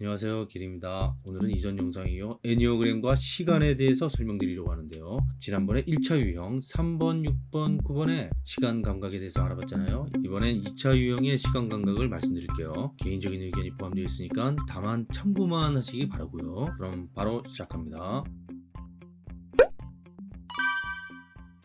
안녕하세요 길입니다. 오늘은 이전 영상이요 애니어그램과 시간에 대해서 설명드리려고 하는데요. 지난번에 1차 유형 3번 6번 9번의 시간 감각에 대해서 알아봤잖아요. 이번엔 2차 유형의 시간 감각을 말씀드릴게요. 개인적인 의견이 포함되어 있으니까 다만 참고만 하시기 바라고요. 그럼 바로 시작합니다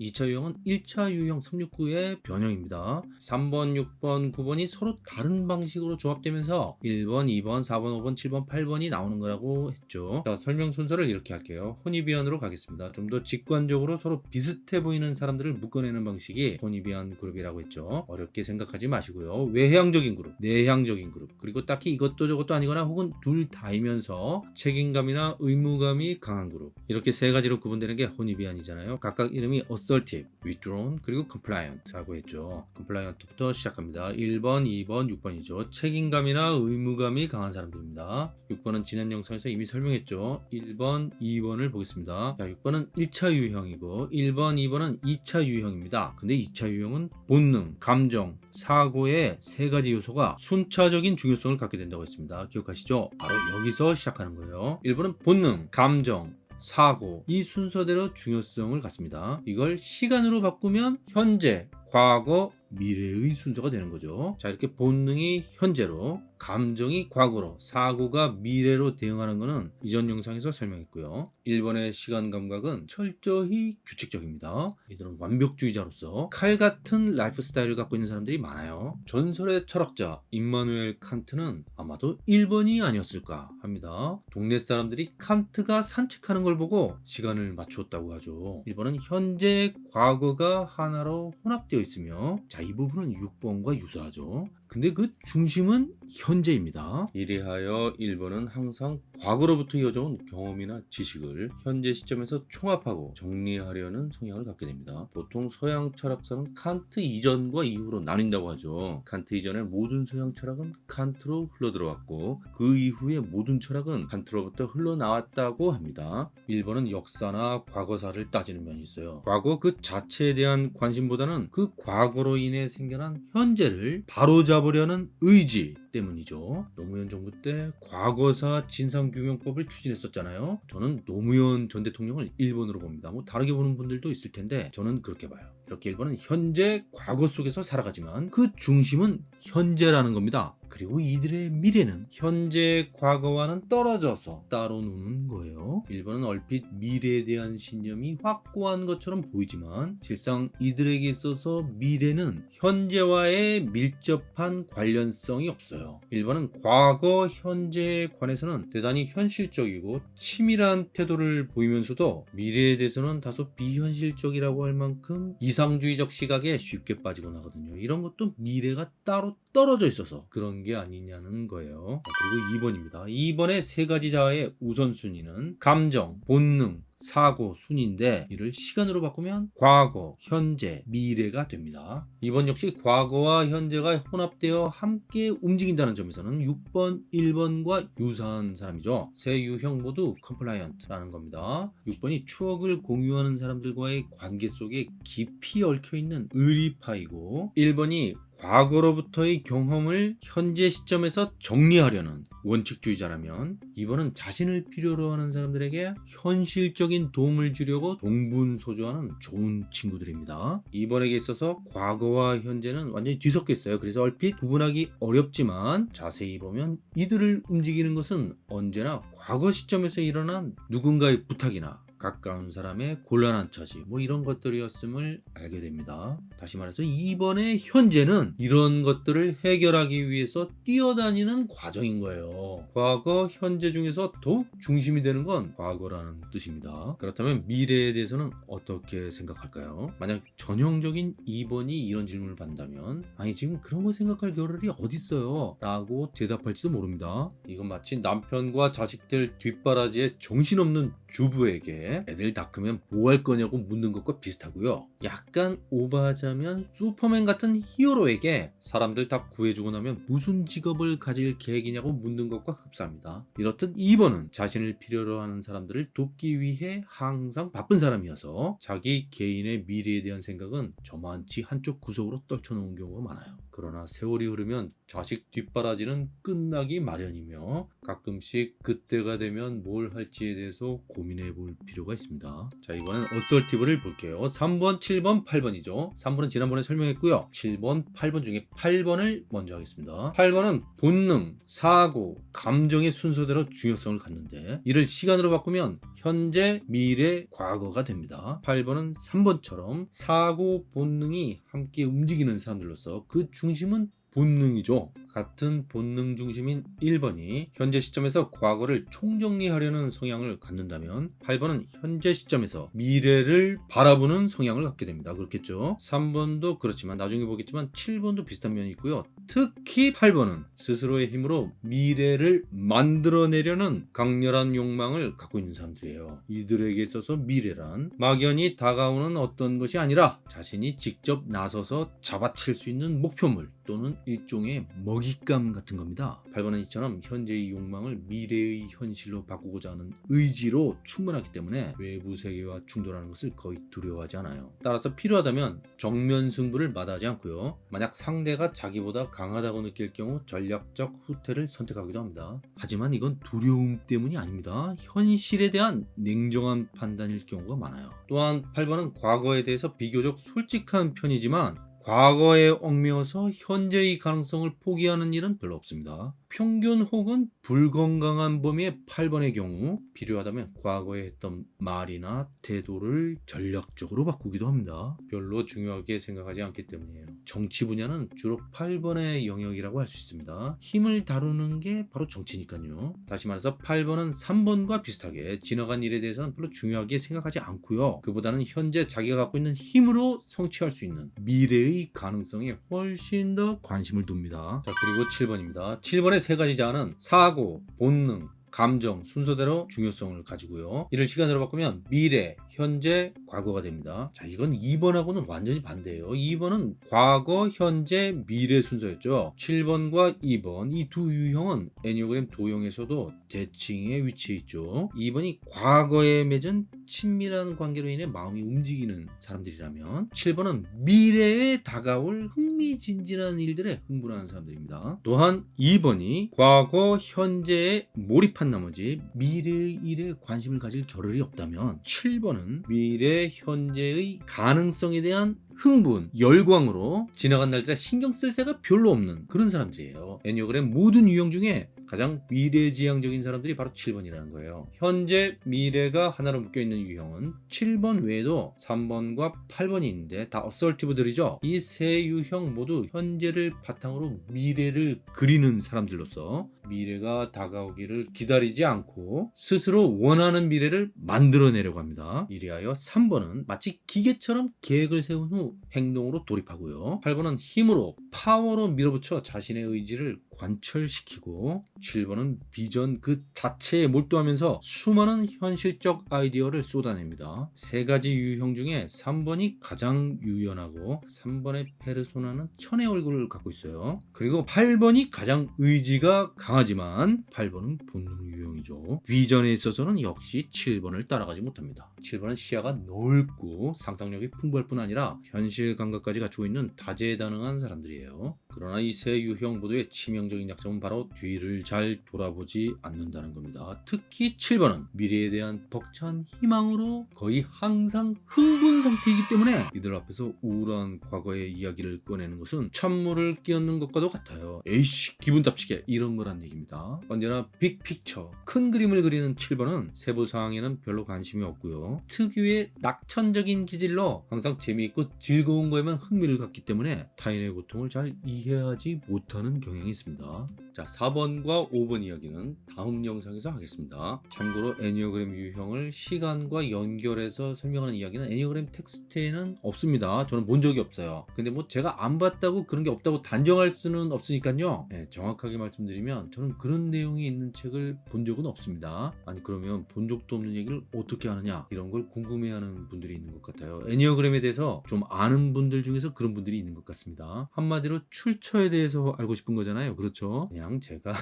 2차 유형은 1차 유형 369의 변형입니다. 3번, 6번, 9번이 서로 다른 방식으로 조합되면서 1번, 2번, 4번, 5번, 7번, 8번이 나오는 거라고 했죠. 자, 설명 순서를 이렇게 할게요. 혼이비안으로 가겠습니다. 좀 더 직관적으로 서로 비슷해 보이는 사람들을 묶어내는 방식이 혼이비안 그룹이라고 했죠. 어렵게 생각하지 마시고요. 외향적인 그룹, 내향적인 그룹, 그리고 딱히 이것도 저것도 아니거나 혹은 둘 다이면서 책임감이나 의무감이 강한 그룹 이렇게 세 가지로 구분되는 게 혼이비안이잖아요. 각각 이름이 assertive, withdrawn, 그리고 compliant라고 했죠. compliant부터 시작합니다. 1번, 2번, 6번이죠. 책임감이나 의무감이 강한 사람들입니다. 6번은 지난 영상에서 이미 설명했죠. 1번, 2번을 보겠습니다. 자, 6번은 1차 유형이고 1번, 2번은 2차 유형입니다. 근데 2차 유형은 본능, 감정, 사고의 세 가지 요소가 순차적인 중요성을 갖게 된다고 했습니다. 기억하시죠? 바로 여기서 시작하는 거예요. 1번은 본능, 감정, 사고 이 순서대로 중요성을 갖습니다. 이걸 시간으로 바꾸면 현재, 과거, 미래의 순서가 되는 거죠. 자 이렇게 본능이 현재로 감정이 과거로 사고가 미래로 대응하는 것은 이전 영상에서 설명했고요. 1번의 시간 감각은 철저히 규칙적입니다. 이들은 완벽주의자로서 칼 같은 라이프 스타일을 갖고 있는 사람들이 많아요. 전설의 철학자 임마누엘 칸트는 아마도 1번이 아니었을까 합니다. 동네 사람들이 칸트가 산책하는 걸 보고 시간을 맞추었다고 하죠. 1번은 현재 과거가 하나로 혼합되어 있으며 자, 이 부분은 6번과 유사하죠. 근데 그 중심은 현재입니다. 이리하여 1번은 항상 과거로부터 이어져온 경험이나 지식을 현재 시점에서 총합하고 정리하려는 성향을 갖게 됩니다. 보통 서양 철학사는 칸트 이전과 이후로 나뉜다고 하죠. 칸트 이전의 모든 서양 철학은 칸트로 흘러들어왔고 그 이후의 모든 철학은 칸트로부터 흘러나왔다고 합니다. 1번은 역사나 과거사를 따지는 면이 있어요. 과거 그 자체에 대한 관심보다는 그 과거로 인해 생겨난 현재를 바로잡 으려는 의지 때문이죠. 노무현 정부 때 과거사 진상규명법을 추진했었잖아요. 저는 노무현 전 대통령을 1번으로 봅니다. 뭐 다르게 보는 분들도 있을 텐데 저는 그렇게 봐요. 이렇게 1번은 현재 과거 속에서 살아가지만 그 중심은 현재라는 겁니다. 그리고 이들의 미래는 현재 과거와는 떨어져서 따로 노는 거예요. 1번은 얼핏 미래에 대한 신념이 확고한 것처럼 보이지만 실상 이들에게 있어서 미래는 현재와의 밀접한 관련성이 없어요. 1번은 과거, 현재에 관해서는 대단히 현실적이고 치밀한 태도를 보이면서도 미래에 대해서는 다소 비현실적이라고 할 만큼 이상주의적 시각에 쉽게 빠지곤 하거든요. 이런 것도 미래가 따로 떨어져 있어서 그런 게 아니냐는 거예요. 그리고 2번입니다. 2번의 세 가지 자아의 우선순위는 감정, 본능, 사고, 순인데 이를 시간으로 바꾸면 과거, 현재, 미래가 됩니다. 2번 역시 과거와 현재가 혼합되어 함께 움직인다는 점에서는 6번, 1번과 유사한 사람이죠. 세 유형 모두 compliant라는 겁니다. 6번이 추억을 공유하는 사람들과의 관계 속에 깊이 얽혀있는 의리파이고 1번이 과거로부터의 경험을 현재 시점에서 정리하려는 원칙주의자라면 이번은 자신을 필요로 하는 사람들에게 현실적인 도움을 주려고 동분소주하는 좋은 친구들입니다. 이번에게 있어서 과거와 현재는 완전히 뒤섞여 있어요. 그래서 얼핏 구분하기 어렵지만 자세히 보면 이들을 움직이는 것은 언제나 과거 시점에서 일어난 누군가의 부탁이나 가까운 사람의 곤란한 처지 뭐 이런 것들이었음을 알게 됩니다. 다시 말해서 이번에 현재는 이런 것들을 해결하기 위해서 뛰어다니는 과정인 거예요. 과거, 현재 중에서 더욱 중심이 되는 건 과거라는 뜻입니다. 그렇다면 미래에 대해서는 어떻게 생각할까요? 만약 전형적인 2번이 이런 질문을 받는다면 아니 지금 그런 거 생각할 겨를이 어딨어요? 라고 대답할지도 모릅니다. 이건 마치 남편과 자식들 뒷바라지에 정신없는 주부에게 게 애들 다 크면 뭐 할 거냐고 묻는 것과 비슷하고요. 약간 오버하자면 슈퍼맨 같은 히어로에게 사람들 다 구해주고 나면 무슨 직업을 가질 계획이냐고 묻는 것과 흡사합니다. 이렇듯 2번은 자신을 필요로 하는 사람들을 돕기 위해 항상 바쁜 사람이어서 자기 개인의 미래에 대한 생각은 저만치 한쪽 구석으로 떨쳐놓은 경우가 많아요. 그러나 세월이 흐르면 자식 뒷바라지는 끝나기 마련이며 가끔씩 그때가 되면 뭘 할지에 대해서 고민해 볼 필요가 있습니다. 자 이번엔 assertive를 볼게요. 3번, 7번, 8번이죠. 3번은 지난번에 설명했고요. 7번, 8번 중에 8번을 먼저 하겠습니다. 8번은 본능, 사고, 감정의 순서대로 중요성을 갖는데 이를 시간으로 바꾸면 현재, 미래, 과거가 됩니다. 8번은 3번처럼 사고, 본능이 함께 움직이는 사람들로서 그 중심은 본능이죠. 같은 본능 중심인 1번이 현재 시점에서 과거를 총정리하려는 성향을 갖는다면 8번은 현재 시점에서 미래를 바라보는 성향을 갖게 됩니다. 그렇겠죠. 3번도 그렇지만 나중에 보겠지만 7번도 비슷한 면이 있고요. 특히 8번은 스스로의 힘으로 미래를 만들어내려는 강렬한 욕망을 갖고 있는 사람들이에요. 이들에게 있어서 미래란 막연히 다가오는 어떤 것이 아니라 자신이 직접 나서서 잡아칠 수 있는 목표물 또는 일종의 먹잇감 같은 겁니다. 8번은 이처럼 현재의 욕망을 미래의 현실로 바꾸고자 하는 의지로 충분하기 때문에 외부 세계와 충돌하는 것을 거의 두려워하지 않아요. 따라서 필요하다면 정면 승부를 마다하지 않고요. 만약 상대가 자기보다 강하다고 느낄 경우 전략적 후퇴를 선택하기도 합니다. 하지만 이건 두려움 때문이 아닙니다. 현실에 대한 냉정한 판단일 경우가 많아요. 또한 8번은 과거에 대해서 비교적 솔직한 편이지만 과거에 얽매여서 현재의 가능성을 포기하는 일은 별로 없습니다. 평균 혹은 불건강한 범위의 8번의 경우 필요하다면 과거에 했던 말이나 태도를 전략적으로 바꾸기도 합니다. 별로 중요하게 생각하지 않기 때문이에요. 정치 분야는 주로 8번의 영역이라고 할 수 있습니다. 힘을 다루는 게 바로 정치니까요. 다시 말해서 8번은 3번과 비슷하게 지나간 일에 대해서는 별로 중요하게 생각하지 않고요. 그보다는 현재 자기가 갖고 있는 힘으로 성취할 수 있는 미래의 가능성에 훨씬 더 관심을 둡니다. 자 그리고 7번입니다. 7번의 세 가지 자아는 사고, 본능, 감정 순서대로 중요성을 가지고요. 이를 시간으로 바꾸면 미래, 현재, 과거가 됩니다. 자, 이건 2번하고는 완전히 반대예요. 2번은 과거, 현재, 미래 순서였죠. 7번과 2번 이 두 유형은 애니어그램 도형에서도 대칭에 위치해 있죠. 2번이 과거에 맺은 친밀한 관계로 인해 마음이 움직이는 사람들이라면 7번은 미래에 다가올 흥미진진한 일들에 흥분하는 사람들입니다. 또한 2번이 과거, 현재에 몰입 한 나머지 미래의 일에 관심을 가질 겨를이 없다면 7번은 미래, 현재의 가능성에 대한 흥분, 열광으로 지나간 날들에 신경 쓸 새가 별로 없는 그런 사람들이에요. 애니어그램 모든 유형 중에 가장 미래지향적인 사람들이 바로 7번이라는 거예요. 현재 미래가 하나로 묶여있는 유형은 7번 외에도 3번과 8번이 있는데 다 assertive들이죠. 이 세 유형 모두 현재를 바탕으로 미래를 그리는 사람들로서 미래가 다가오기를 기다리지 않고 스스로 원하는 미래를 만들어내려고 합니다. 이리하여 3번은 마치 기계처럼 계획을 세운 후 행동으로 돌입하고요. 8번은 힘으로 파워로 밀어붙여 자신의 의지를 관철시키고 7번은 비전 그 자체에 몰두하면서 수많은 현실적 아이디어를 쏟아냅니다. 세 가지 유형 중에 3번이 가장 유연하고 3번의 페르소나는 천의 얼굴을 갖고 있어요. 그리고 8번이 가장 의지가 강하지만 8번은 본능 유형이죠. 비전에 있어서는 역시 7번을 따라가지 못합니다. 7번은 시야가 넓고 상상력이 풍부할 뿐 아니라 현실 감각까지 갖추고 있는 다재다능한 사람들이에요. 그러나 이 세 유형 모두의 치명적인 약점은 바로 뒤를 잘 돌아보지 않는다는 겁니다. 특히 7번은 미래에 대한 벅찬 희망으로 거의 항상 흥분 상태이기 때문에 이들 앞에서 우울한 과거의 이야기를 꺼내는 것은 찬물을 끼얹는 것과도 같아요. 에이씨 기분 잡치게 이런 거란 얘기입니다. 언제나 빅픽처 큰 그림을 그리는 7번은 세부 사항에는 별로 관심이 없고요. 특유의 낙천적인 기질로 항상 재미있고 즐거운 거에만 흥미를 갖기 때문에 타인의 고통을 잘 이해하지 못하는 경향이 있습니다. 있습니다. 자 4번과 5번 이야기는 다음 영상에서 하겠습니다. 참고로 애니어그램 유형을 시간과 연결해서 설명하는 이야기는 애니어그램 텍스트에는 없습니다. 저는 본 적이 없어요. 근데 뭐 제가 안 봤다고 그런 게 없다고 단정할 수는 없으니까요. 네, 정확하게 말씀드리면 저는 그런 내용이 있는 책을 본 적은 없습니다. 아니 그러면 본 적도 없는 얘기를 어떻게 하느냐 이런 걸 궁금해하는 분들이 있는 것 같아요. 애니어그램에 대해서 좀 아는 분들 중에서 그런 분들이 있는 것 같습니다. 한마디로 출처에 대해서 알고 싶은 거잖아요. 그렇죠? 그냥 제가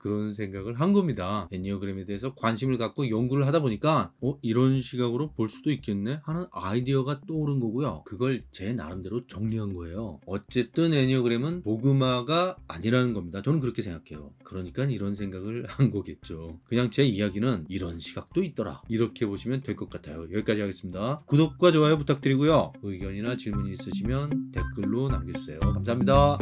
그런 생각을 한 겁니다. 애니어그램에 대해서 관심을 갖고 연구를 하다 보니까 어 이런 시각으로 볼 수도 있겠네 하는 아이디어가 떠오른 거고요. 그걸 제 나름대로 정리한 거예요. 어쨌든 애니어그램은 도그마가 아니라는 겁니다. 저는 그렇게 생각해요. 그러니까 이런 생각을 한 거겠죠. 그냥 제 이야기는 이런 시각도 있더라. 이렇게 보시면 될 것 같아요. 여기까지 하겠습니다. 구독과 좋아요 부탁드리고요. 의견이나 질문이 있으시면 댓글로 남겨주세요. 감사합니다.